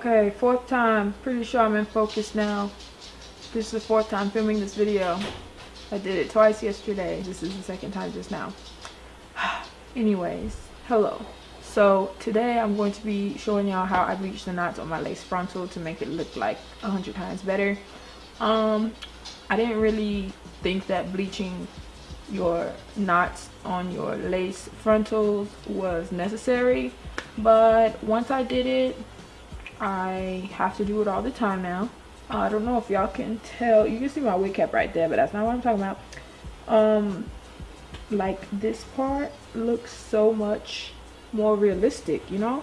Okay, fourth time. Pretty sure I'm in focus now. This is the fourth time filming this video. I did it twice yesterday. This is the second time just now. Anyways, hello. So today I'm going to be showing y'all how I bleached the knots on my lace frontal to make it look like a hundred times better. Um, I didn't really think that bleaching your knots on your lace frontals was necessary but once I did it I have to do it all the time now. Uh, I don't know if y'all can tell. You can see my wig cap right there, but that's not what I'm talking about. Um, like this part looks so much more realistic, you know?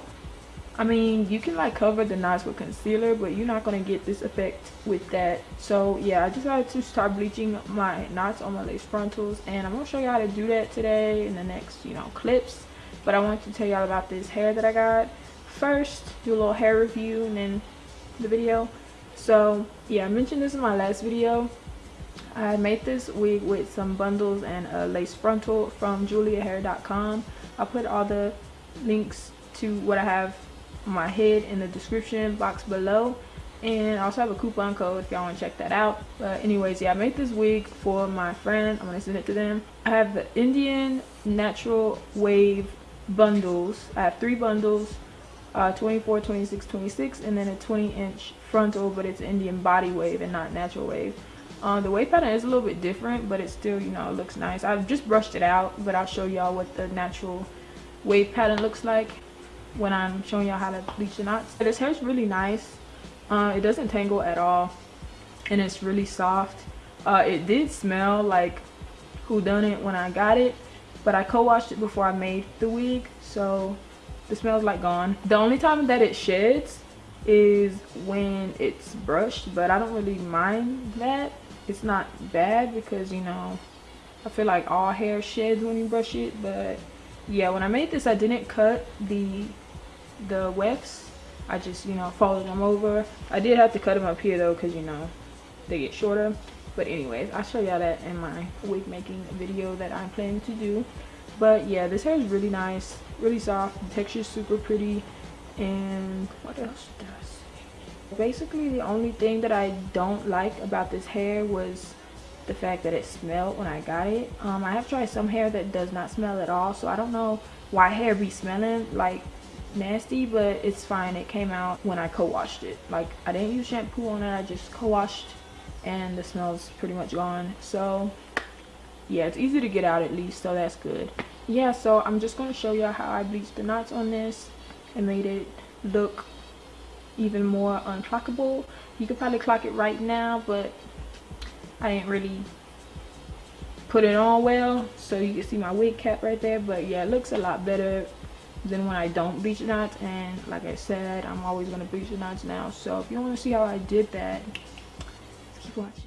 I mean, you can like cover the knots with concealer, but you're not going to get this effect with that. So yeah, I decided to start bleaching my knots on my lace frontals. And I'm going to show you how to do that today in the next, you know, clips. But I wanted to tell y'all about this hair that I got first do a little hair review and then the video. So yeah i mentioned this in my last video. I made this wig with some bundles and a lace frontal from juliahair.com i'll put all the links to what i have on my head in the description box below. And I also have a coupon code if y'all want to check that out. But anyways yeah i made this wig for my friend. I'm gonna send it to them. I have the indian natural wave bundles. I have three bundles uh, 24 26 26 and then a 20 inch frontal but it's indian body wave and not natural wave. Uh, the wave pattern is a little bit different but it still you know looks nice. I've just brushed it out but i'll show y'all what the natural wave pattern looks like when i'm showing y'all how to bleach the knots. This hair is really nice. Uh, it doesn't tangle at all and it's really soft. Uh, it did smell like who done it when i got it but i co-washed it before i made the wig so the smell's like gone. The only time that it sheds is when it's brushed but i don't really mind that. It's not bad because you know i feel like all hair sheds when you brush it but yeah when i made this i didn't cut the the wefts. I just you know folded them over. I did have to cut them up here though because you know they get shorter. But anyways i'll show y'all that in my wig making video that i'm planning to do. But yeah this hair is really nice really soft. The texture is super pretty. And what else does basically the only thing that i don't like about this hair was the fact that it smelled when i got it. Um, i have tried some hair that does not smell at all so i don't know why hair be smelling like nasty but it's fine. It came out when i co-washed it. Like i didn't use shampoo on it. I just co-washed and the smell's pretty much gone. So yeah it's easy to get out at least so that's good yeah so i'm just going to show you how i bleached the knots on this and made it look even more unclockable. You could probably clock it right now but i didn't really put it on well so you can see my wig cap right there. But yeah it looks a lot better than when i don't bleach the knots. And like i said i'm always going to bleach the knots now. So if you want to see how i did that keep watching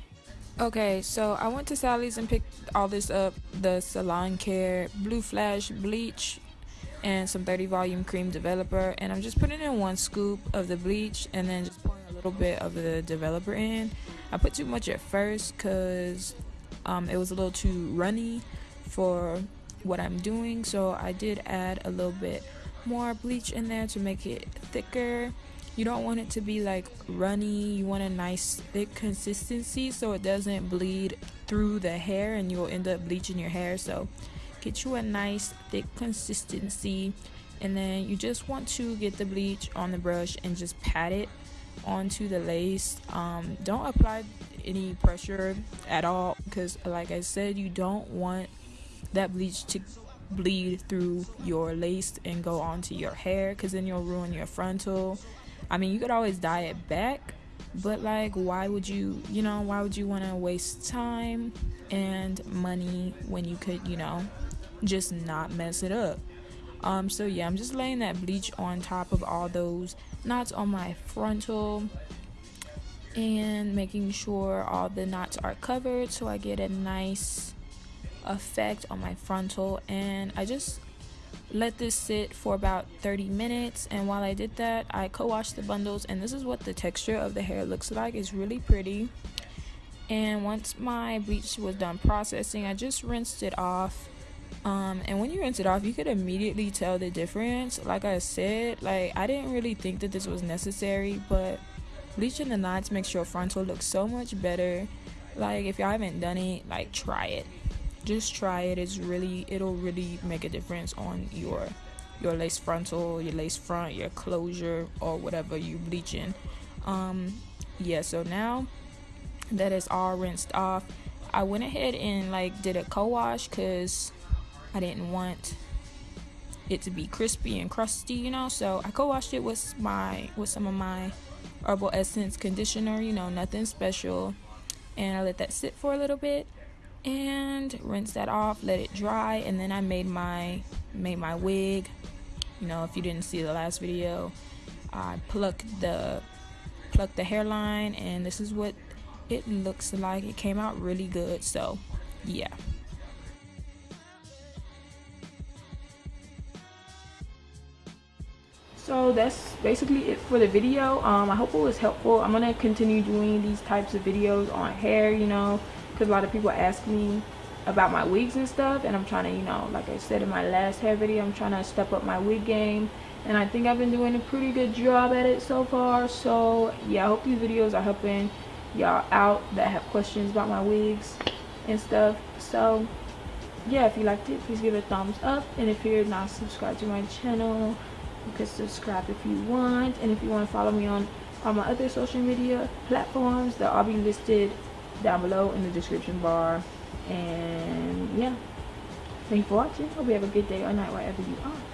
Okay, so I went to Sally's and picked all this up the Salon Care Blue Flash Bleach and some 30 volume cream developer. And I'm just putting in one scoop of the bleach and then just pouring a little bit of the developer in. I put too much at first because um, it was a little too runny for what I'm doing. So I did add a little bit more bleach in there to make it thicker you don't want it to be like runny. You want a nice thick consistency so it doesn't bleed through the hair and you'll end up bleaching your hair. So get you a nice thick consistency. And then you just want to get the bleach on the brush and just pat it onto the lace. Um, don't apply any pressure at all because like i said you don't want that bleach to bleed through your lace and go onto your hair because then you'll ruin your frontal I mean, you could always dye it back, but like, why would you, you know, why would you want to waste time and money when you could, you know, just not mess it up? Um, so yeah, I'm just laying that bleach on top of all those knots on my frontal and making sure all the knots are covered so I get a nice effect on my frontal and I just let this sit for about 30 minutes and while I did that I co-washed the bundles and this is what the texture of the hair looks like it's really pretty and once my bleach was done processing I just rinsed it off Um, and when you rinse it off, you could immediately tell the difference. Like I said, like I didn't really think that this was necessary, but bleaching the knots makes your frontal look so much better. Like if y'all haven't done it, like try it. Just try it. It's really it'll really make a difference on your your lace frontal, your lace front, your closure, or whatever you bleaching. Um, yeah. So now that is all rinsed off, I went ahead and like did a co-wash because I didn't want it to be crispy and crusty, you know. So I co-washed it with my with some of my herbal essence conditioner, you know, nothing special. And I let that sit for a little bit and rinse that off, let it dry, and then I made my made my wig. You know, if you didn't see the last video, I plucked the plucked the hairline and this is what it looks like. It came out really good. So, yeah. so that's basically it for the video um i hope it was helpful i'm gonna continue doing these types of videos on hair you know because a lot of people ask me about my wigs and stuff and i'm trying to you know like i said in my last hair video i'm trying to step up my wig game and i think i've been doing a pretty good job at it so far. So yeah i hope these videos are helping y'all out that have questions about my wigs and stuff. So yeah if you liked it please give it a thumbs up and if you're not subscribed to my channel you can subscribe if you want and if you want to follow me on all my other social media platforms they'll all be listed down below in the description bar. And yeah. Thank you for watching. Hope you have a good day or night wherever you are